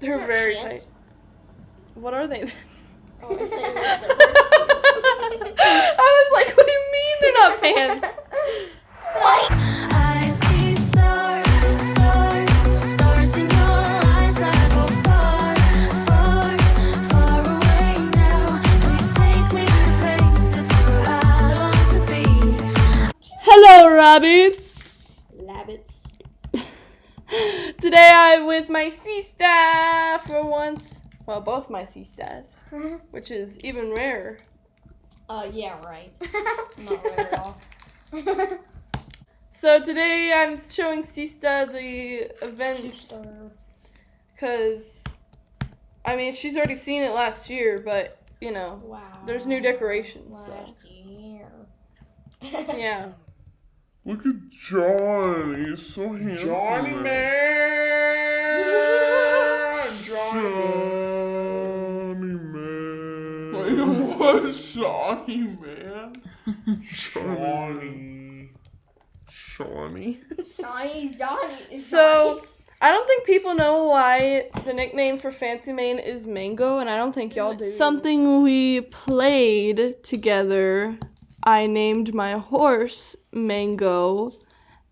They're They're very ants. tight. What are they? Oh, I thought you meant the I was like, what do you mean they're not pants? I see stars, Today I'm with my sister for once. Well, both my sisters, which is even rarer. Uh, yeah, right. Not right at all. So today I'm showing Sista the event because, I mean, she's already seen it last year, but you know, Wow. There's new decorations, so. Last year. yeah. Look at Johnny, he's so handsome. Johnny man! Johnny man. man. what? Johnny man? Johnny. Johnny. Shiny Johnny. So I don't think people know why the nickname for Fancy Mane is Mango, and I don't think y'all do. Something we played together. I named my horse Mango,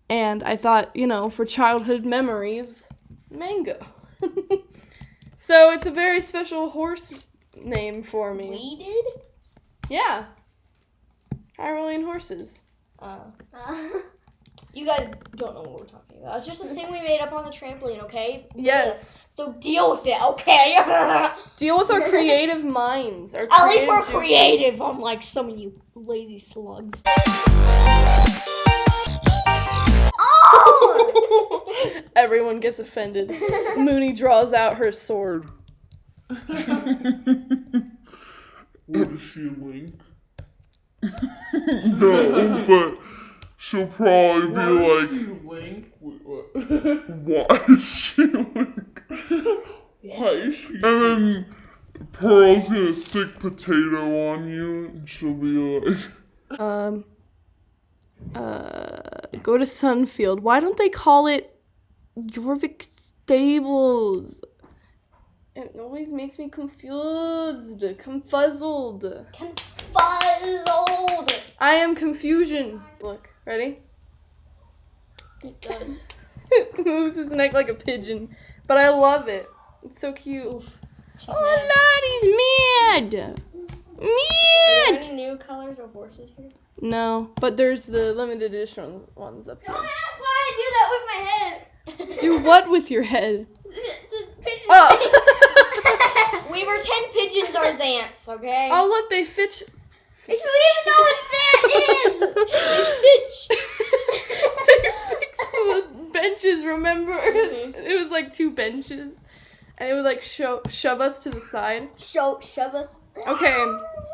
and I thought, you know, for childhood memories, Mango. so it's a very special horse name for me. we did? Yeah. Hyrulean horses. Uh, you guys don't know what we're talking about. It's just a thing we made up on the trampoline, okay? Yes. So deal with it, okay? Deal with our creative minds. Our least we're juices. creative, unlike some of you lazy slugs. Oh! Everyone gets offended. Mooney draws out her sword. what is she, Link? no, but she'll probably be like, you Link? Wait, what? why is she Link? Why is she? And then Pearl's gonna sick potato on you, and she'll be like, Um. Uh. Go to Sunfield. Why don't they call it Jorvik Stables? It always makes me confused, confuzzled. Confuzzled! I am confusion. Look, ready? It does. it moves its neck like a pigeon, but I love it. It's so cute. She's Oh, Lottie's mad. mad. Are there any new colors of horses here? No, but there's the limited edition ones up here. ask why I do that with my head. Do what with your head? the, the pigeon. Oh. we were ten pigeons, our Zants, okay? Oh, look, they fitch. If you even know what Zant is, they fixed the benches, remember? Mhm. It was like two benches. And it would like show, shove us to the side. Show, shove us. Okay,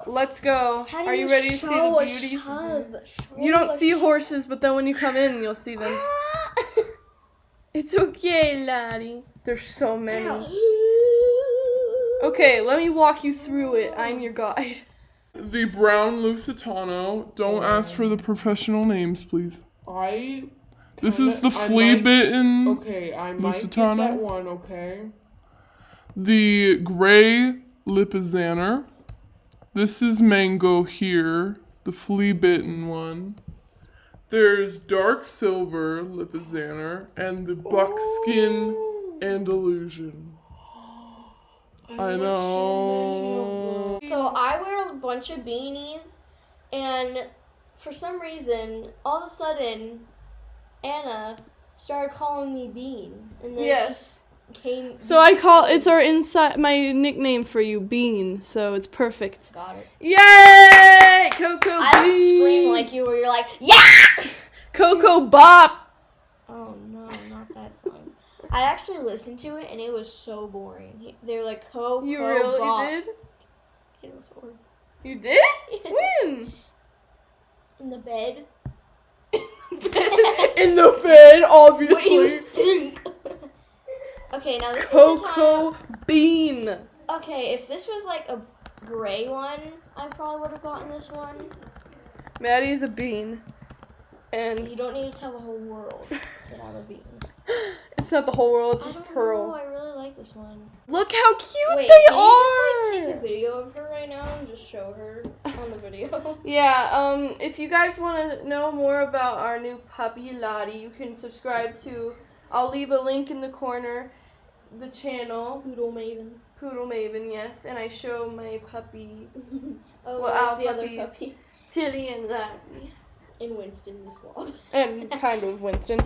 let's go. Are you ready to see the beauties? shove? Show You don't see horses, but then when you come in, you'll see them. It's okay, laddie. There's so many. Okay, let me walk you through it. I'm your guide. The brown Lusitano. Don't oh. ask for the professional names, please. I. This kinda- is the flea might- bitten. Okay, I might get Lusitano? that one. Okay. The gray Lipizzaner. This is Mango here, the flea bitten one. There's dark silver Lipizzaner and the buckskin Andalusian. I know. So I wear a bunch of beanies, and for some reason, all of a sudden, Anna started calling me Bean, and then it Yes. just came. So I call it's our inside my nickname for you, Bean. So it's perfect. got it. Yay! Coco I don't scream like you, where you're like, yeah. Coco Bop. Oh no, not that song. I actually listened to it, and it was so boring. They were like, "Co." You really bop." did? Horrible. You did? When? In the bed. In the bed, obviously. What do you think? okay, now this is Coco Bean. Okay, if this was like a gray one, I probably would have gotten this one. Maddie's a bean. And you don't need to tell the whole world that I'm a bean. it's not the whole world, it's just don't know, Pearl. I really like this one. Look how cute Wait, they can you just like are. take a video of her right now and just show her on the video? Yeah, um, if you guys want to know more about our new puppy Lottie, you can subscribe to. I'll leave a link in the corner, the channel Poodle Maven. Poodle Maven, yes, and I show my puppy Oh, Well, our the other puppy? Tilly and Lottie, And Winston the slob. and kind of Winston.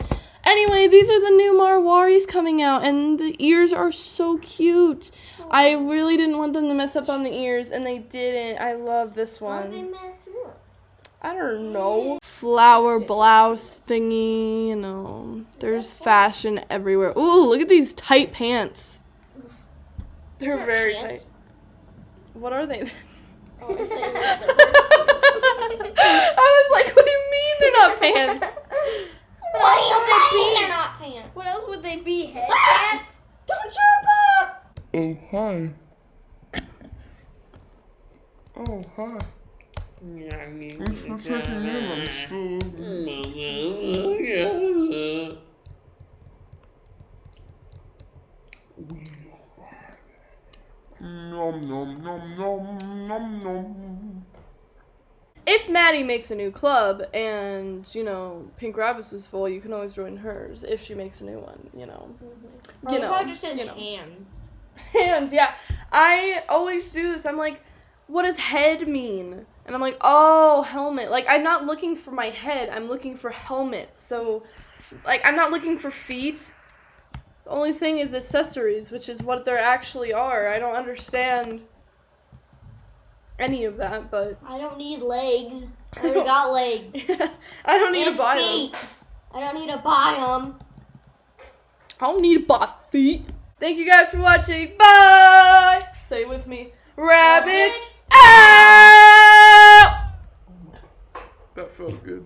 Anyway, these are the new Marwaris coming out, and the ears are so cute. I really didn't want them to mess up on the ears, and they didn't. I love this Why they one. up? I don't know. Flower blouse thingy, you know. There's fashion everywhere. Ooh, look at these tight pants. They're very tight. What are they? Oh, I thought you meant the I was like, what do you mean they're not pants? What else would they be? They're not pants. What else would they be? Headbands? Don't jump up! Oh, hi. Oh, hi. Thanks for checking in. I'm still. Nom nom nom nom nom nom. If Maddie makes a new club and, you know, Pink Rabbits is full, you can always join hers if she makes a new one, you know. Oh, You know, just said you know. hands. Hands, yeah. I always do this. I'm like, what does head mean? And I'm like, oh, helmet. Like, I'm not looking for my head, I'm looking for helmets. So, like, I'm not looking for feet. The only thing is accessories, which is what there actually are. I don't understand any of that, but I don't need legs. I already got legs. I don't need And to buy feet. them. I don't need to buy them. I don't need to buy feet. Thank you guys for watching. Bye. Say with me. Rabbits out. That felt good.